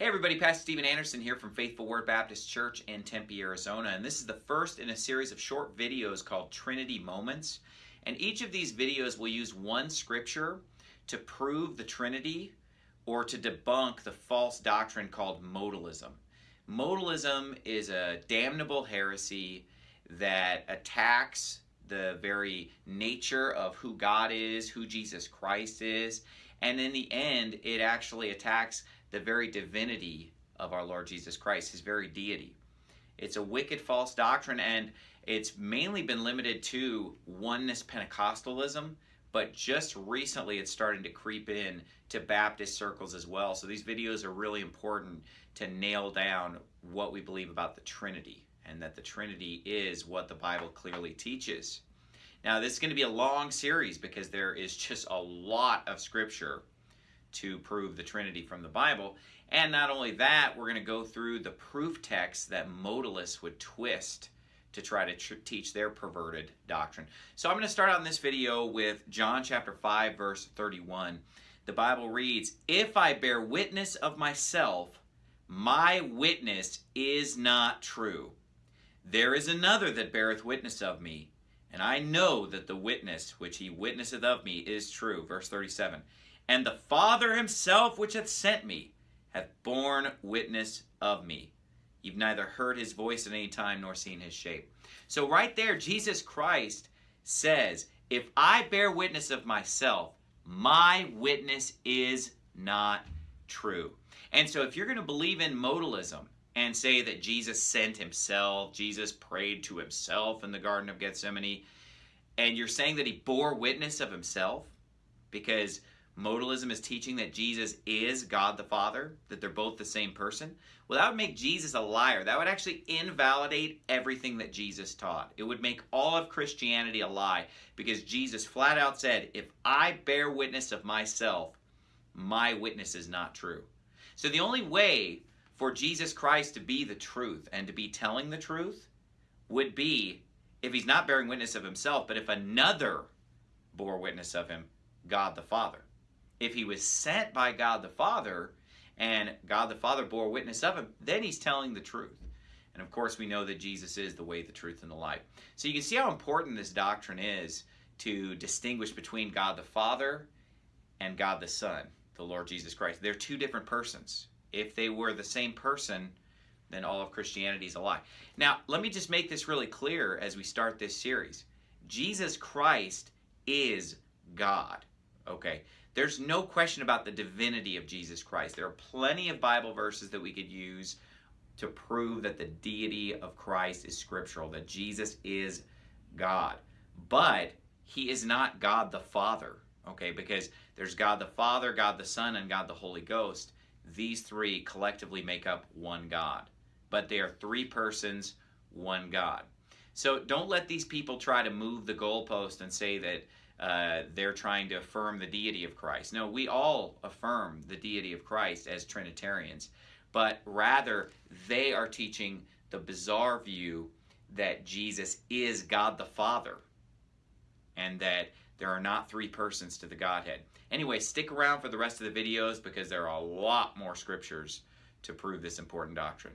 Hey everybody, Pastor Steven Anderson here from Faithful Word Baptist Church in Tempe, Arizona, and this is the first in a series of short videos called Trinity Moments. And each of these videos will use one scripture to prove the Trinity or to debunk the false doctrine called modalism. Modalism is a damnable heresy that attacks the very nature of who God is, who Jesus Christ is, and in the end, it actually attacks the very divinity of our Lord Jesus Christ, his very deity. It's a wicked false doctrine, and it's mainly been limited to oneness Pentecostalism, but just recently it's starting to creep in to Baptist circles as well. So these videos are really important to nail down what we believe about the Trinity, and that the Trinity is what the Bible clearly teaches. Now, this is going to be a long series because there is just a lot of scripture to prove the Trinity from the Bible. And not only that, we're going to go through the proof texts that modalists would twist to try to tr teach their perverted doctrine. So I'm going to start on this video with John chapter 5 verse 31. The Bible reads, If I bear witness of myself, my witness is not true. There is another that beareth witness of me, and I know that the witness which he witnesseth of me is true. Verse 37. And the Father himself which hath sent me hath borne witness of me. You've neither heard his voice at any time nor seen his shape. So right there, Jesus Christ says, if I bear witness of myself, my witness is not true. And so if you're going to believe in modalism and say that Jesus sent himself, Jesus prayed to himself in the Garden of Gethsemane, and you're saying that he bore witness of himself because modalism is teaching that Jesus is God the Father, that they're both the same person, well, that would make Jesus a liar. That would actually invalidate everything that Jesus taught. It would make all of Christianity a lie because Jesus flat out said, if I bear witness of myself, my witness is not true. So the only way for Jesus Christ to be the truth and to be telling the truth would be if he's not bearing witness of himself, but if another bore witness of him, God the Father if he was sent by God the Father and God the Father bore witness of him, then he's telling the truth. And of course, we know that Jesus is the way, the truth, and the life. So you can see how important this doctrine is to distinguish between God the Father and God the Son, the Lord Jesus Christ. They're two different persons. If they were the same person, then all of Christianity is a lie. Now, let me just make this really clear as we start this series. Jesus Christ is God. Okay, there's no question about the divinity of Jesus Christ. There are plenty of Bible verses that we could use to prove that the deity of Christ is scriptural, that Jesus is God. But he is not God the Father, okay? Because there's God the Father, God the Son, and God the Holy Ghost. These three collectively make up one God. But they are three persons, one God. So don't let these people try to move the goalpost and say that uh, they're trying to affirm the deity of Christ. No, we all affirm the deity of Christ as Trinitarians, but rather they are teaching the bizarre view that Jesus is God the Father and that there are not three persons to the Godhead. Anyway, stick around for the rest of the videos because there are a lot more scriptures to prove this important doctrine.